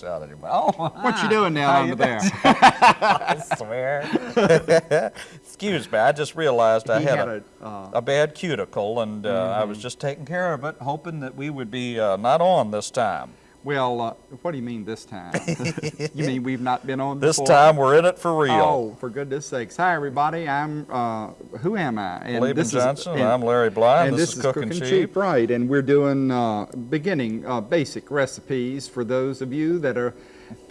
gross out anymore. Oh, What you doing now under there? I swear. Excuse me, I just realized I had, had a, a, uh, a bad cuticle and uh, I was just taking care of it, hoping that we would be uh, not on this time. Well, uh, what do you mean this time? you mean we've not been on This before? time we're in it for real. Oh, for goodness sakes. Hi, everybody. I'm, uh, who am I? And Laban this is- Johnson, and- I'm Larry Bly, and this, is Cooking Cheap. Right, and we're doing uh, beginning uh, basic recipes for those of you that are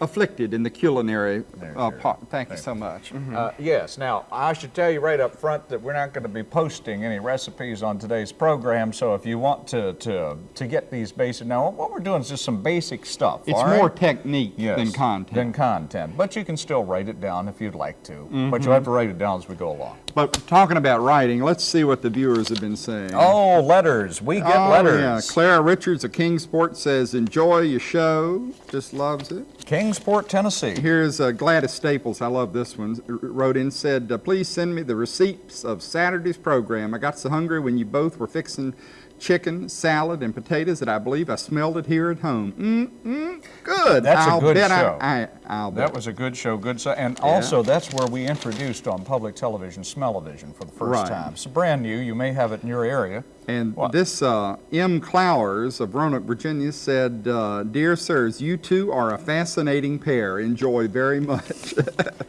afflicted in the culinary uh, part. Thank you so much. Uh, yes. Now, I should tell you right up front that we're not going to be posting any recipes on today's program. So if you want to to to get these basic, now what we're doing is just some basic stuff. It's all right? more technique Yes, than content. Than content, but you can still write it down if you'd like to. Mm-hmm. But you'll have to write it down as we go along. but talking about writing, let's see what the viewers have been saying. Oh, letters. We get Oh, letters. yeah. Clara Richards of Kingsport says, enjoy your show. Just loves it. Kingsport, Tennessee. Here's uh, Gladys Staples. I love this one. Wrote in said, uh, "Please send me the receipts of Saturday's program. I got so hungry when you both were fixing chicken, salad, and potatoes that I believe I smelled it here at home. Mm, mm, good. That's a I'll good bet show. I, I, I'll bet. That was a good show, good so, and also that's where we introduced on public television Smell-O-Vision for the first Right. time. It's brand new. You may have it in your area. And What? this uh, M. Clowers of Roanoke, Virginia said, uh, Dear sirs, you two are a fascinating pair. Enjoy very much.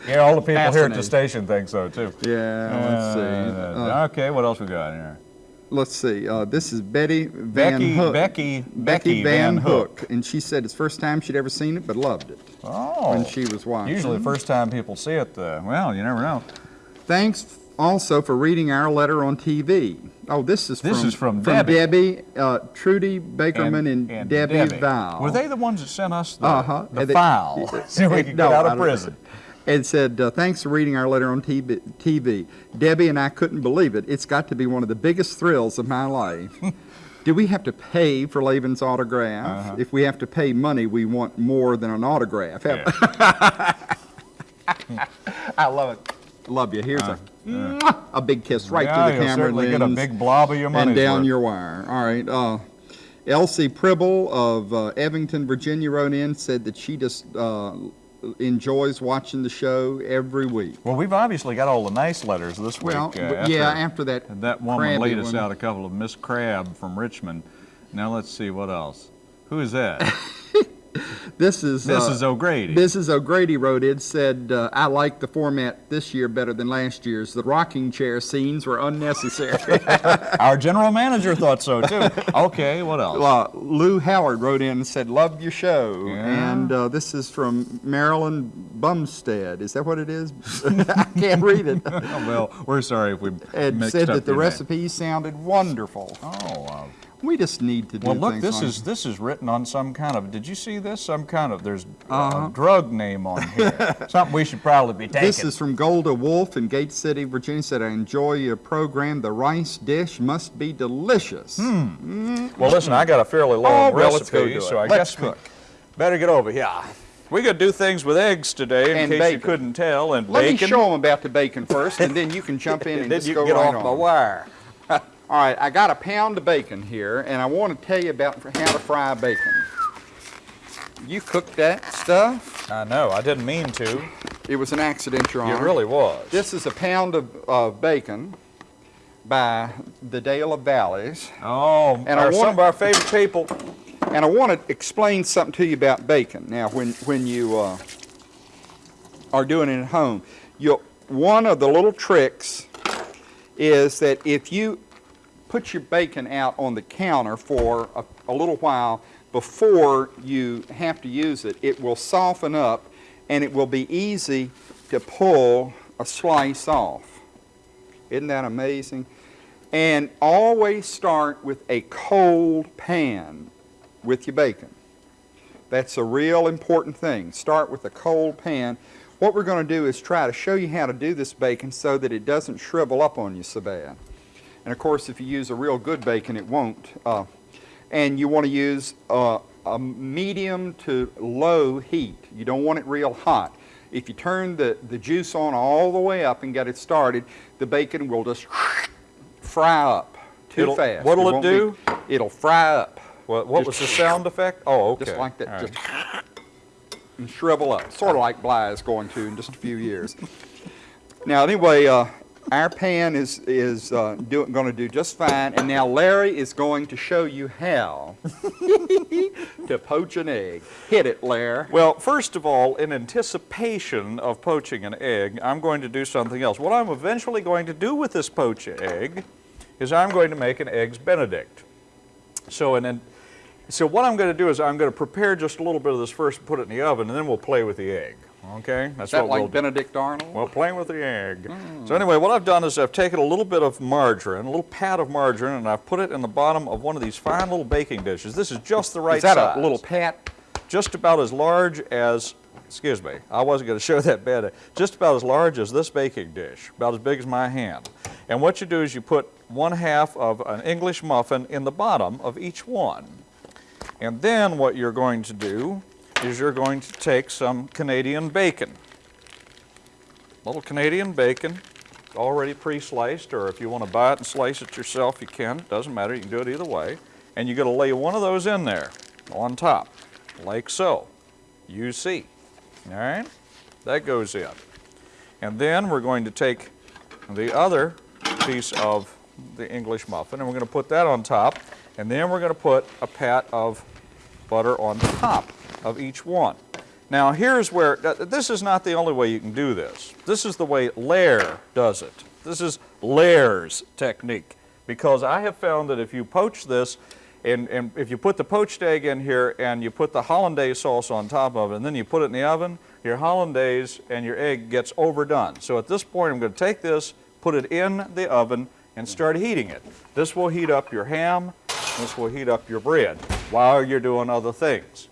Yeah, all the people here at the station think so too. yeah, let's see. Uh, Uh, okay, what else we got here? Let's see. Uh, this is Betty Van Becky, Hook. Becky, Becky Van Hook. And she said it's first time she'd ever seen it, but loved it Oh, when she was watching. usually the first time people see it, uh, well, you never know. Thanks also for reading our letter on TV. Oh, this is This from, is from Debbie. Debbie, uh, Trudy Bakerman and, Debbie, Val. Were they the ones that sent us the, Uh-huh. the And they- file so we and- could no, get out of prison? It said, uh, thanks for reading our letter on TV. Debbie and I couldn't believe it. It's got to be one of the biggest thrills of my life. Do we have to pay for Laban's autograph? Uh-huh. If we have to pay money, we want more than an autograph. I love it. Love you. Here's a, mwah, a big kiss right Uh, yeah, to the camera certainly get a lens big blob of your money. and down your wire. All right. Uh, Elsie Pribble of uh, Evington, Virginia, wrote in said that she just uh, enjoys watching the show every week. Well, we've obviously got all the nice letters this Well, week. uh, after- yeah, after that. That woman laid us out a couple of Miss Crab from Richmond. Now let's see what else. Who is that? This is uh, Mrs. O'Grady. Mrs. O'Grady wrote in said, uh, "I like the format this year better than last year's. The rocking chair scenes were unnecessary." Our general manager thought so too. Okay, what else? uh, Lou Howard wrote in and said, "Loved your show." Yeah. And uh, this is from Marilyn Bumstead. Is that what it is? I can't read it. well, we're sorry if we And mixed said up that the your name. recipe sounded wonderful. Oh, wow. We just need to do Well, look, this like is this is written on some kind of. Did you see this? Some kind of. There's Uh-huh. a drug name on here. Something we should probably be taking. This is from Golda Wolf in Gate City, Virginia. Said, "I enjoy your program. The rice dish must be delicious." Hmm. well, listen, I got a fairly long Oh, well, recipe, go so. I Let's guess we cook. better get over here. We could do things with eggs today, in And case you couldn't tell, and Let bacon. me show them about the bacon first, and then you can jump in and, and then just you go can get right off my on. wire. All right, I got a pound of bacon here, and I want to tell you about how to fry bacon. You cooked that stuff? I know. I didn't mean to. It was an accident, Your It really was. This is a pound of, of bacon by the Dale of Valleys. oh, And our, some of our favorite people. And I want to explain something to you about bacon. Now, when, when you uh, are doing it at home, you one of the little tricks is that if you put your bacon out on the counter for a, a little while before you have to use it, it will soften up and it will be easy to pull a slice off. Isn't that amazing? And always start with a cold pan with your bacon. That's a real important thing. Start with a cold pan. What we're going to do is try to show you how to do this bacon so that it doesn't shrivel up on you so bad. And of course, if you use a real good bacon, it won't. Uh, and you want to use uh, a medium to low heat. You don't want it real hot. If you turn the, the juice on all the way up and get it started, the bacon will just fry up too It'll- fast. what'll it be- do? it'll fry up. What, what was the sound effect? Oh, okay. Just like that, All right. just and shrivel up, sort of like Bly is going to in just a few years. Now, anyway, uh, our pan is is uh, going to do just fine, and now Larry is going to show you how to poach an egg. Hit it, Larry. Well, first of all, in anticipation of poaching an egg, I'm going to do something else. What I'm eventually going to do with this poached egg is I'm going to make an Eggs Benedict. So, then, so what I'm going to do is I'm going to prepare just a little bit of this first and put it in the oven, and then we'll play with the egg. Okay? That's Is that what like we'll do. Benedict Arnold? Well, playing with the egg. Mm. So anyway, what I've done is I've taken a little bit of margarine, a little pat of margarine, and I've put it in the bottom of one of these fine little baking dishes. This is just the right is that size a little pat? just about as large as, excuse me, I wasn't going to show that bad, just about as large as this baking dish, about as big as my hand. And what you do is you put one half of an English muffin in the bottom of each one. And then what you're going to do is you're going to take some Canadian bacon. Little Canadian bacon, already pre-sliced, or if you want to buy it and slice it yourself, you can. It Doesn't matter, you can do it either way. And you're going to lay one of those in there on top, like so. You see. All right? That goes in. And then we're going to take the other piece of the English muffin and we're going to put that on top. And then we're going to put a pat of butter on top of each one. Now here's where, this is not the only way you can do this. This is the way Lair does it. This is Lair's technique. Because I have found that if you poach this, and, and if you put the poached egg in here and you put the hollandaise sauce on top of it and then you put it in the oven, your hollandaise and your egg gets overdone. So at this point I'm going to take this, put it in the oven and start heating it. This will heat up your ham, this will heat up your bread while you're doing other things.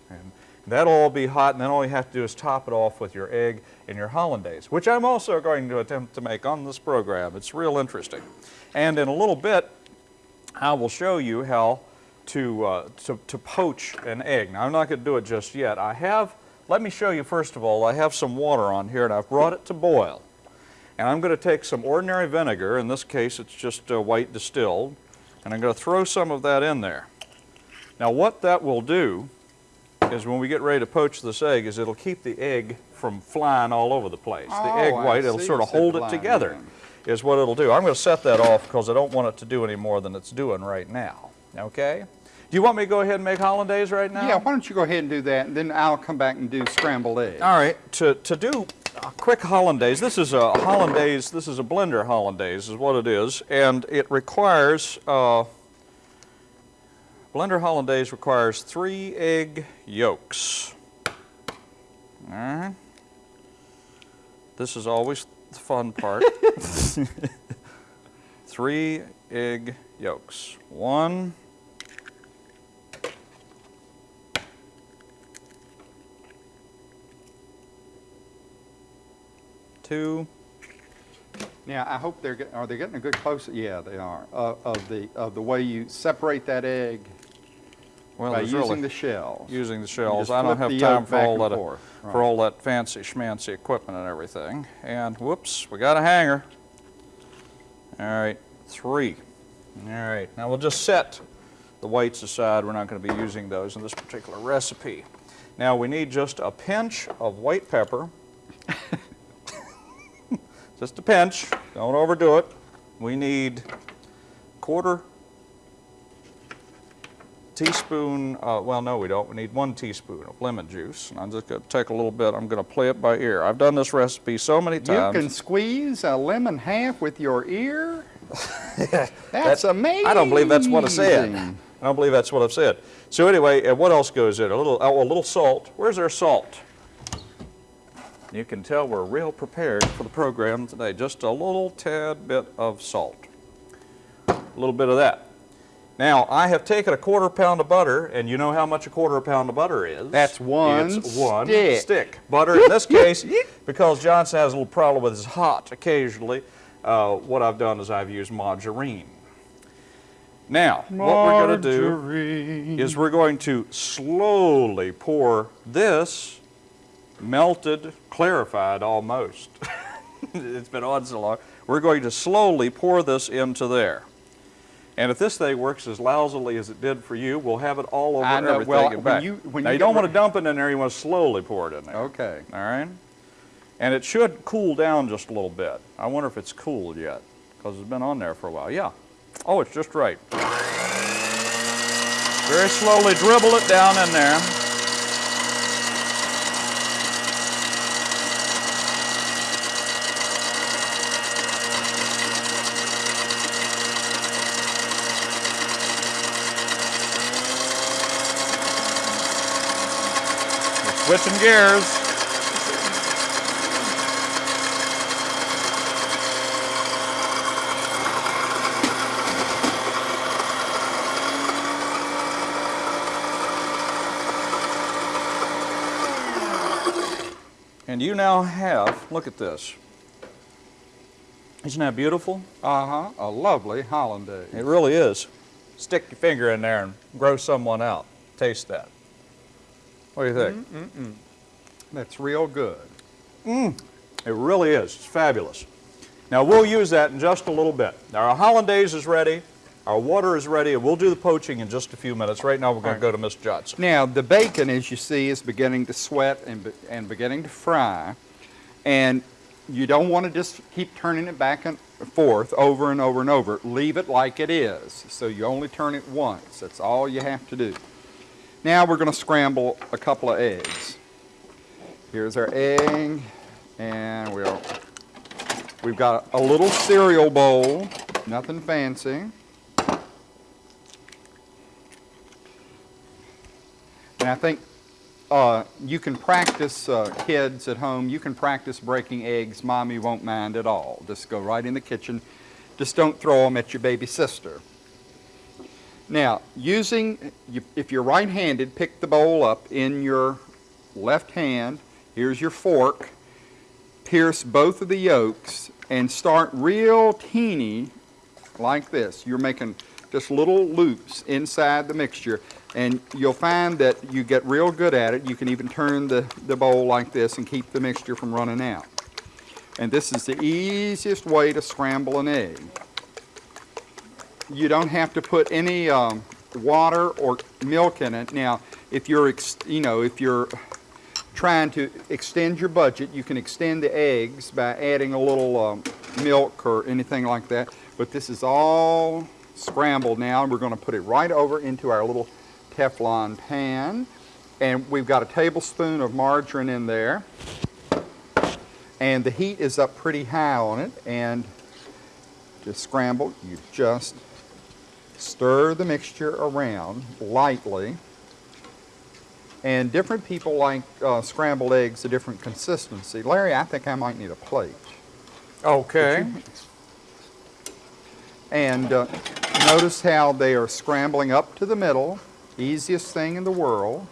And that'll all be hot and then all you have to do is top it off with your egg and your hollandaise, which I'm also going to attempt to make on this program. It's real interesting. And in a little bit, I will show you how to, uh, to, to poach an egg. Now, I'm not going to do it just yet. I have, let me show you first of all, I have some water on here and I've brought it to boil. And I'm going to take some ordinary vinegar, in this case it's just uh, white distilled, and I'm going to throw some of that in there. Now what that will do is when we get ready to poach this egg is it'll keep the egg from flying all over the place. the Oh, egg I white, it'll sort of hold it together is what it'll do. I'm going to set that off because I don't want it to do any more than it's doing right now. Okay? Do you want me to go ahead and make hollandaise right now? Yeah, why don't you go ahead and do that, and then I'll come back and do scrambled eggs. All right, to, to do a quick hollandaise, this is a hollandaise, this is a blender hollandaise is what it is, and it requires, uh, blender hollandaise requires three egg yolks. Right. This is always the fun part. three egg yolks. One, two, Now, I hope they're, get- are they getting a good close, yeah, they are, uh, of the, of the way you separate that egg well, by using really, the shells. using the shells. I don't have time for all that, forth. for Right. all that fancy schmancy equipment and everything. And whoops, we got a hanger. All right, three. All right, now we'll just set the whites aside. We're not going to be using those in this particular recipe. Now we need just a pinch of white pepper. just a pinch, don't overdo it. We need quarter teaspoon, uh, well, no, we don't. We need one teaspoon of lemon juice. And I'm just going to take a little bit. I'm going to play it by ear. I've done this recipe so many times. You can squeeze a lemon half with your ear? That's amazing. I don't believe that's what I said. I don't believe that's what I've said. So anyway, uh, what else goes in? A little, oh, a little salt. Where's our salt? You can tell we're real prepared for the program today. Just a little tad bit of salt. A little bit of that. Now, I have taken a quarter pound of butter, and you know how much a quarter pound of butter is? That's one It's one stick. stick. Butter, in this case, because Johnson has a little problem with his hot occasionally, uh, what I've done is I've used margarine. Now, what we're going to do is we're going to slowly pour this melted, clarified almost. it's been on so long. We're going to slowly pour this into there. And if this thing works as lousily as it did for you, we'll have it all over I know. everything Well, and when back. you- when now, you you don't want to dump it in there. You want to slowly pour it in there. Okay. All right? And it should cool down just a little bit. I wonder if it's cooled yet, because it's been on there for a while. Yeah. Oh, it's just right. Very slowly dribble it down in there. Switching gears. And you now have, look at this. Isn't that beautiful? Uh-huh. A lovely hollandaise. It really is. Stick your finger in there and grow someone out. Taste that. What do you think? Mm -mm That's real good. Mm. It really is. It's fabulous. Now we'll use that in just a little bit. Now our hollandaise is ready, our water is ready, and we'll do the poaching in just a few minutes. Right now we're going to go to Miss Johnson. Now, the bacon, as you see, is beginning to sweat and, be- and beginning to fry. And you don't want to just keep turning it back and forth over and over and over. Leave it like it is. So you only turn it once. That's all you have to do. Now we're going to scramble a couple of eggs. Here's our egg, and we'll, we've got a little cereal bowl, nothing fancy. And I think uh, you can practice, uh, kids at home, you can practice breaking eggs. Mommy won't mind at all. Just go right in the kitchen. Just don't throw them at your baby sister. Now, using, if you're right-handed, pick the bowl up in your left hand. Here's your fork. Pierce both of the yolks and start real teeny like this. You're making just little loops inside the mixture and you'll find that you get real good at it. You can even turn the, the bowl like this and keep the mixture from running out. And this is the easiest way to scramble an egg. You don't have to put any um, water or milk in it. Now, if you're, you know, if you're trying to extend your budget, you can extend the eggs by adding a little um, milk or anything like that. But this is all scrambled now, and we're going to put it right over into our little Teflon pan. And we've got a tablespoon of margarine in there. And the heat is up pretty high on it. And just scramble, you just stir the mixture around lightly. And different people like uh, scrambled eggs a different consistency. Larry, I think I might need a plate. Okay. And uh, notice how they are scrambling up to the middle. Easiest thing in the world.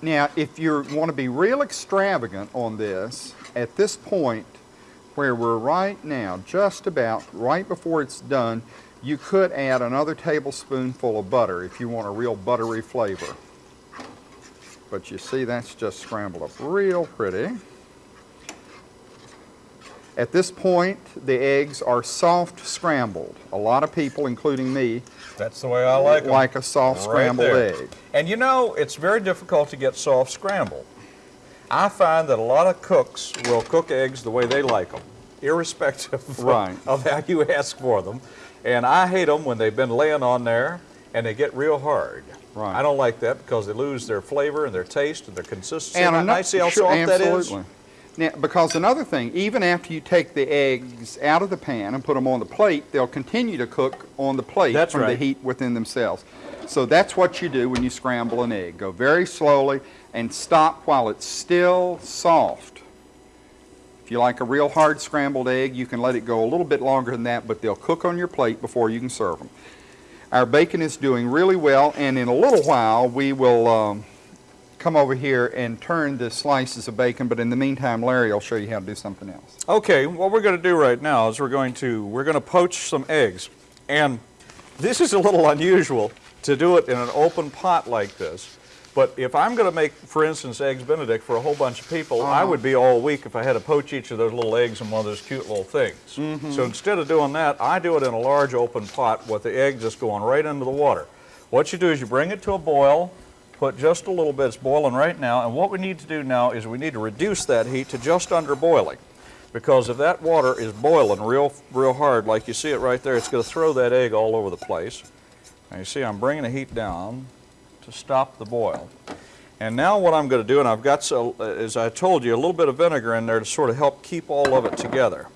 Now, if you want to be real extravagant on this, at this point, where we're right now, just about right before it's done, you could add another tablespoonful of butter if you want a real buttery flavor. But you see, that's just scrambled up real pretty. At this point, the eggs are soft scrambled. A lot of people, including me, That's the way I like them. like a soft Right scrambled there. egg. And you know, it's very difficult to get soft scrambled. I find that a lot of cooks will cook eggs the way they like them, irrespective of- Right. of how you ask for them. And I hate them when they've been laying on there and they get real hard. Right. I don't like that because they lose their flavor and their taste and their consistency. And And I see how sure, soft that is. Now, because another thing, even after you take the eggs out of the pan and put them on the plate, they'll continue to cook on the plate That's from the heat within themselves. So that's what you do when you scramble an egg. Go very slowly and stop while it's still soft. If you like a real hard scrambled egg, you can let it go a little bit longer than that, but they'll cook on your plate before you can serve them. Our bacon is doing really well, and in a little while, we will um, come over here and turn the slices of bacon, but in the meantime, Larry will show you how to do something else. Okay, what we're going to do right now is we're going to we're going to poach some eggs, and this is a little unusual to do it in an open pot like this. But if I'm going to make, for instance, eggs Benedict for a whole bunch of people, I uh-huh. would be all week if I had to poach each of those little eggs in one of those cute little things. Mm-hmm. So instead of doing that, I do it in a large open pot with the egg just going right into the water. What you do is you bring it to a boil, put just a little bit, it's boiling right now, and what we need to do now is we need to reduce that heat to just under boiling. Because if that water is boiling real, real hard, like you see it right there, it's going to throw that egg all over the place. Now you see I'm bringing the heat down to stop the boil. And now what I'm going to do, and I've got, so, uh, as I told you, a little bit of vinegar in there to sort of help keep all of it together.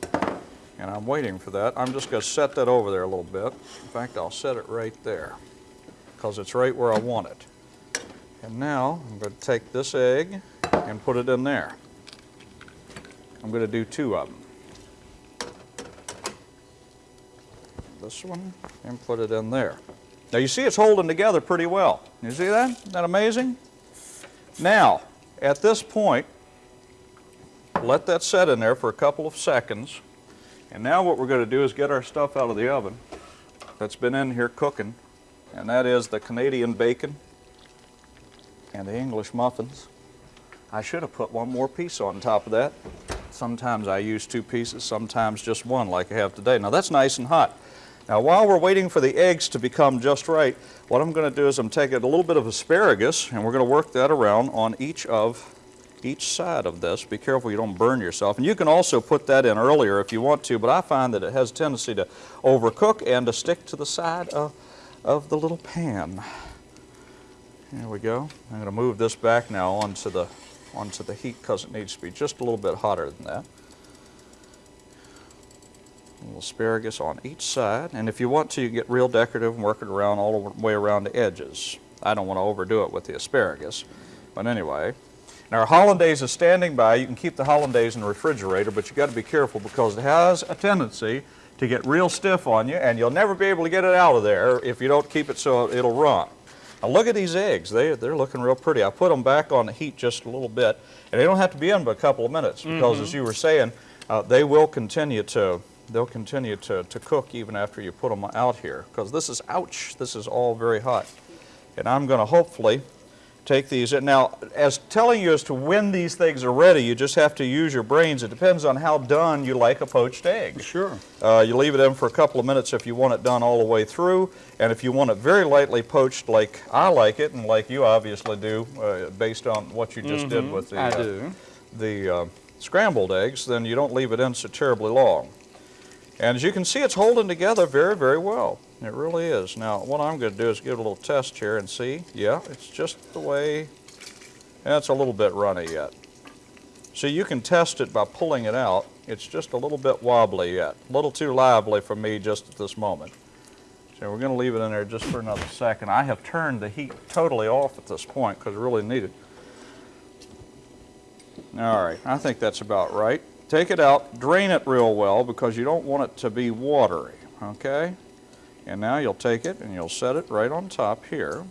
And I'm waiting for that. I'm just going to set that over there a little bit. In fact, I'll set it right there because it's right where I want it. And now I'm going to take this egg and put it in there. I'm going to do two of them. This one and put it in there. Now you see it's holding together pretty well. You see that? Isn't that amazing? Now, at this point, let that set in there for a couple of seconds. And now what we're going to do is get our stuff out of the oven that's been in here cooking, and that is the Canadian bacon and the English muffins. I should have put one more piece on top of that. Sometimes I use two pieces, sometimes just one like I have today. Now that's nice and hot. Now while we're waiting for the eggs to become just right, what I'm going to do is I'm taking a little bit of asparagus and we're going to work that around on each of each side of this. Be careful you don't burn yourself. And you can also put that in earlier if you want to, but I find that it has a tendency to overcook and to stick to the side of, of the little pan. There we go. I'm going to move this back now onto the, onto the heat because it needs to be just a little bit hotter than that. A little asparagus on each side. And if you want to, you get real decorative and work it around all the way around the edges. I don't want to overdo it with the asparagus. But anyway, now our hollandaise is standing by. You can keep the hollandaise in the refrigerator, but you got to be careful because it has a tendency to get real stiff on you, and you'll never be able to get it out of there if you don't keep it so it'll run. Now look at these eggs. They, they're looking real pretty. I put them back on the heat just a little bit, and they don't have to be in but a couple of minutes because, as you were saying, uh, they will continue to they'll continue to, to cook even after you put them out here because this is ouch. This is all very hot, and I'm going to hopefully take these. Now, as telling you as to when these things are ready, you just have to use your brains. It depends on how done you like a poached egg. Sure. Uh, you leave it in for a couple of minutes if you want it done all the way through, and if you want it very lightly poached like I like it, and like you obviously do, uh, based on what you just did with the, I uh, do. the uh, scrambled eggs, then you don't leave it in so terribly long. And as you can see, it's holding together very, very well. It really is. Now, what I'm going to do is give it a little test here and see. Yeah, it's just the way, that's a little bit runny yet. So you can test it by pulling it out. It's just a little bit wobbly yet. A little too lively for me just at this moment. So we're going to leave it in there just for another second. I have turned the heat totally off at this point because I really need it. All right, I think that's about right. Take it out, drain it real well because you don't want it to be watery, okay? And now you'll take it and you'll set it right on top here.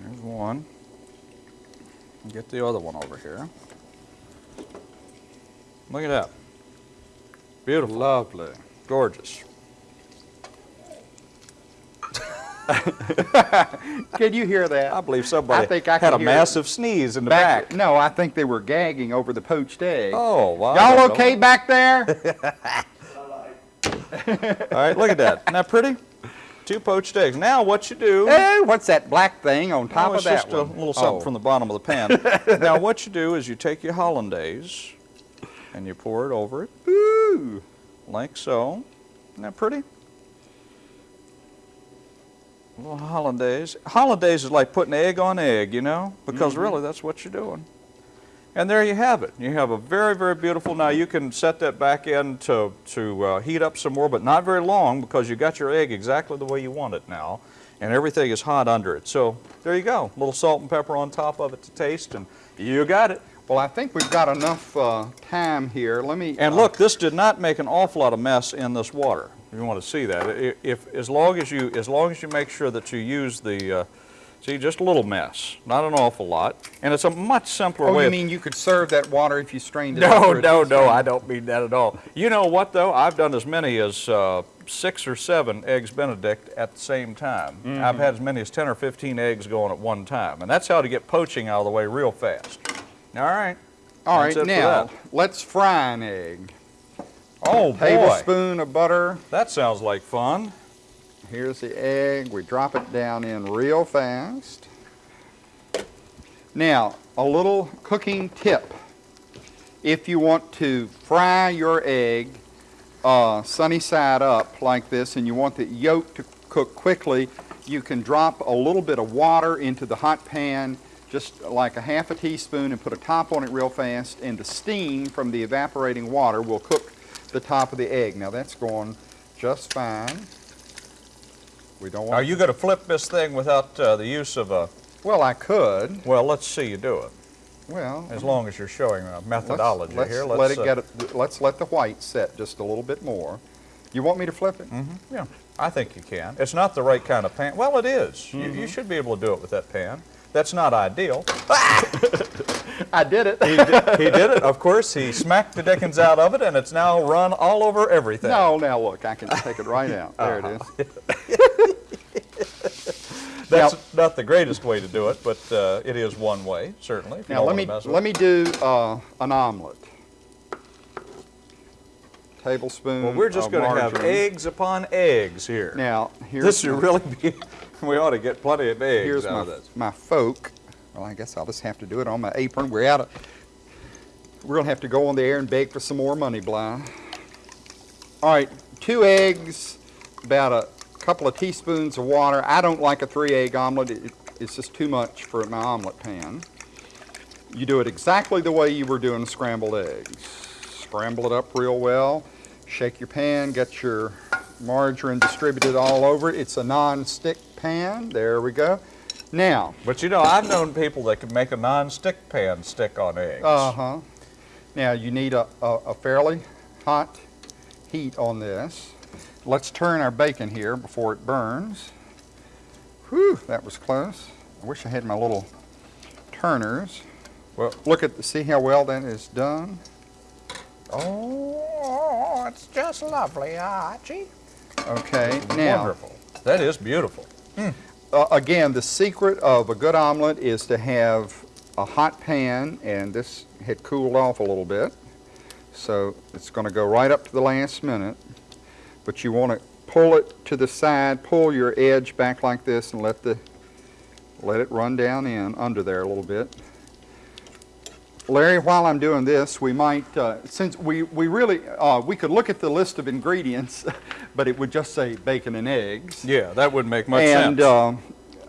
There's one. Get the other one over here. Look at that. Beautiful. Lovely. Gorgeous. Can you hear that? I believe somebody I think I had a it. massive sneeze in the back. No, I think they were gagging over the poached egg. Oh, wow. Y'all don't know. okay back there? All right, look at that. Isn't that pretty? Two poached eggs. Now what you do... hey, what's that black thing on top Oh, of it's that just one? a little something Oh. from the bottom of the pan. now what you do is you take your hollandaise and you pour it over it Ooh. like so. Isn't that pretty? A little hollandaise. Hollandaise is like putting egg on egg, you know, because Mm-hmm. really that's what you're doing. And there you have it. You have a very, very beautiful. Now you can set that back in to, to uh, heat up some more, but not very long because you got your egg exactly the way you want it now, and everything is hot under it. So there you go. A little salt and pepper on top of it to taste, and you got it. Well, I think we've got enough uh, time here. Let me. And uh, look, this did not make an awful lot of mess in this water. If you want to see that, if as long as you as long as you make sure that you use the uh, see just a little mess, not an awful lot, and it's a much simpler Oh, way. you mean you could serve that water if you strained it? no, no, no. I don't mean that at all. You know what though? I've done as many as uh, six or seven eggs Benedict at the same time. Mm-hmm. I've had as many as 10 or 15 eggs going at one time. And that's how to get poaching out of the way real fast. All right. All right, now let's fry an egg. Oh, boy. Tablespoon of butter. That sounds like fun. Here's the egg. We drop it down in real fast. Now, a little cooking tip. If you want to fry your egg uh, sunny side up like this and you want the yolk to cook quickly, you can drop a little bit of water into the hot pan, just like a half a teaspoon, and put a top on it real fast, and the steam from the evaporating water will cook the top of the egg. Now that's going just fine. We don't Are you going to flip this thing without uh, the use of a, well, I could. well, let's see you do it. Well, As long as you're showing a let's, methodology let's here. let it uh, get it, let's let the white set just a little bit more. You want me to flip it? Yeah, I think you can. It's not the right kind of pan. Well, it is. You, Mm-hmm. you should be able to do it with that pan. That's not ideal. I did it. He did, he did it, of course. He smacked the dickens out of it, and it's now run all over everything. No, now look, I can take it right out. There it is. That's not the greatest way to do it, but uh, it is one way, certainly. Now let me let me do uh, an omelet. Tablespoon. Well, we're just going to have eggs upon eggs here. Now here's this should really be. We ought to get plenty of eggs here's out my of this. my folk. Well, I guess I'll just have to do it on my apron. We're out of. We're gonna have to go on the air and beg for some more money, Bly. All right, two eggs, about a couple of teaspoons of water. I don't like a three-egg omelet. It, it's just too much for my omelet pan. You do it exactly the way you were doing scrambled eggs. Scramble it up real well. Shake your pan. Get your margarine distributed all over it. It's a non-stick pan. There we go. Now, But you know, I've known people that can make a non-stick pan stick on eggs. Uh-huh. Now you need a, a, a fairly hot heat on this. Let's turn our bacon here before it burns. Whew, that was close. I wish I had my little turners. Well- look at, see how well that is done? Oh, it's just lovely, Archie. Okay, now, Wonderful. That is beautiful. uh, again, the secret of a good omelet is to have a hot pan, and this had cooled off a little bit, so it's going to go right up to the last minute. But you want to pull it to the side, pull your edge back like this, and let the let it run down in under there a little bit. Larry, while I'm doing this, we might, uh, since we, we really, uh, we could look at the list of ingredients, but it would just say bacon and eggs. Yeah, that wouldn't make much And sense. uh,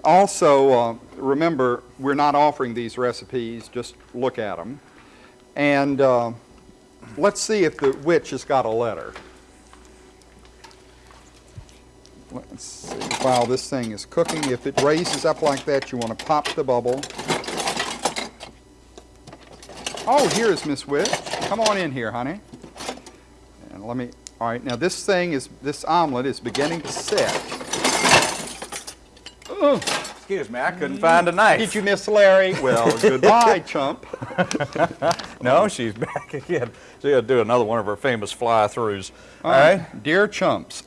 also, uh, remember, we're not offering these recipes, just look at them. And uh, let's see if the witch has got a letter. Let's see, while this thing is cooking, if it raises up like that, you want to pop the bubble. Oh, here's Miss Witch. Come on in here, honey. And let me, all right, now this thing is, this omelet is beginning to set. Excuse me, I couldn't find a knife. Did you miss Larry? Well, goodbye, chump. No, she's back again. To do another one of her famous fly-throughs. All Uh, right. Dear chumps,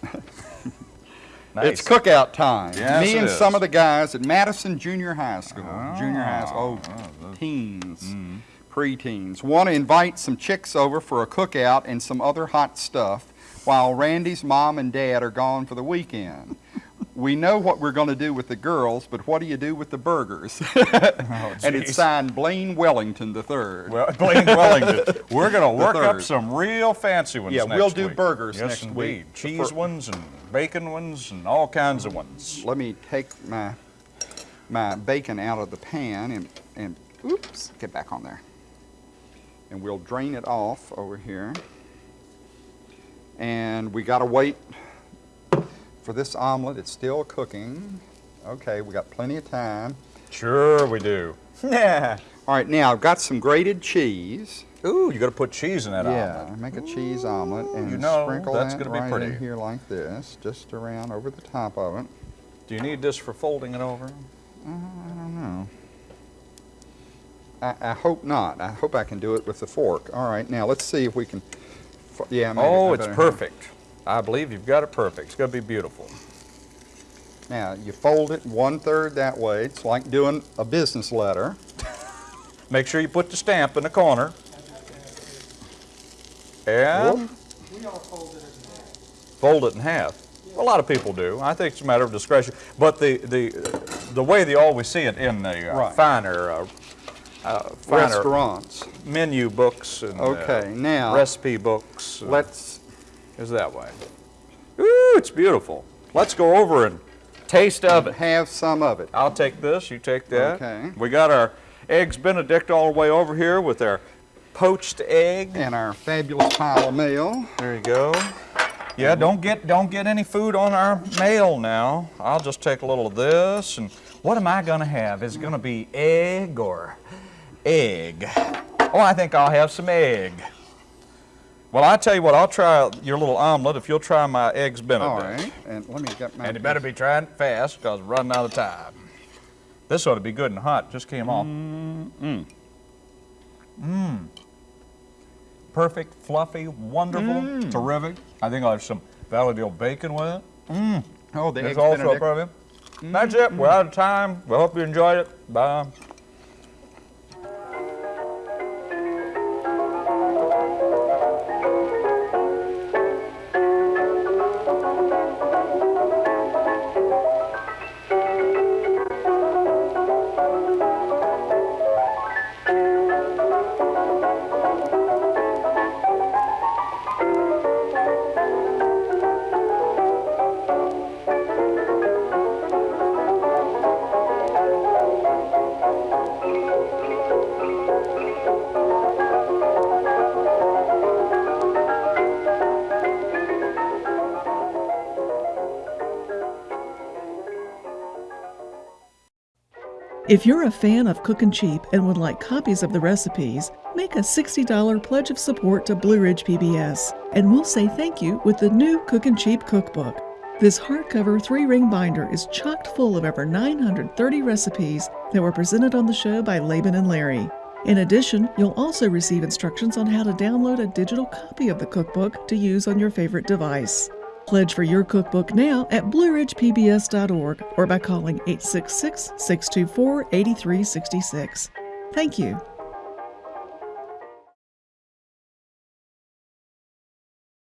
Nice. it's cookout time. Yes, Me and is. some of the guys at Madison Junior High School, junior high school, Oh, oh, teens, Mm-hmm. preteens, want to invite some chicks over for a cookout and some other hot stuff while Randy's mom and dad are gone for the weekend. we know what we're going to do with the girls, but what do you do with the burgers? and it's signed Blaine Wellington III. Well, Blaine Wellington. We're going to work up some real fancy ones Yeah, we'll do week. burgers yes, next indeed. week. Cheese ones and bacon ones and all kinds of ones. let me take my my bacon out of the pan and and oops, get back on there. And we'll drain it off over here. And we got to wait for this omelet. It's still cooking. Okay, we got plenty of time. Sure we do. Yeah. All right, now I've got some grated cheese. Ooh, you got to put cheese in that yeah, omelet. make a cheese omelet and you know, sprinkle that's that gonna be right pretty. in here like this, just around over the top of it. Do you need this for folding it over? Uh, I don't know. I, I hope not. I hope I can do it with the fork. All right, now let's see if we can. Yeah, maybe Oh, it's perfect. I believe you've got it perfect. It's going to be beautiful. Now, you fold it one-third that way. It's like doing a business letter. Make sure you put the stamp in the corner. And fold it in half. A lot of people do. I think it's a matter of discretion. But the the the way they always see it in the uh, Right. finer uh, uh, finer Restaurants. menu books and uh, Okay, now- recipe books uh, Let's, is that way. Ooh, it's beautiful. Let's go over and taste of it. have some of it. I'll take this, you take that. Okay. We got our eggs Benedict all the way over here with our poached egg. And our fabulous pile of mail. There you go. Yeah, don't get don't get any food on our mail now. I'll just take a little of this and what am I gonna have? Is it gonna be egg or egg? Oh, I think I'll have some egg. Well, I tell you what, I'll try your little omelet if you'll try my eggs Benedict. All right, and let me get my. And you better be trying it fast because we're running out of time. This ought to be good and hot. Just came off. Mmm. Mmm. Perfect, fluffy, wonderful, mm. terrific. I think I'll have some Valleydale bacon with it. Mm. Oh, the eggs also Benedict. perfect. That's it. We're mm. out of time. We hope you enjoyed it. Bye. If you're a fan of Cookin' Cheap and would like copies of the recipes, make a $60 pledge of support to Blue Ridge PBS, and we'll say thank you with the new Cookin' Cheap cookbook. This hardcover three ring binder is chocked full of over 930 recipes that were presented on the show by Laban and Larry. In addition, you'll also receive instructions on how to download a digital copy of the cookbook to use on your favorite device. Pledge for your cookbook now at blueridgepbs.org or by calling 866 624 8366. Thank you.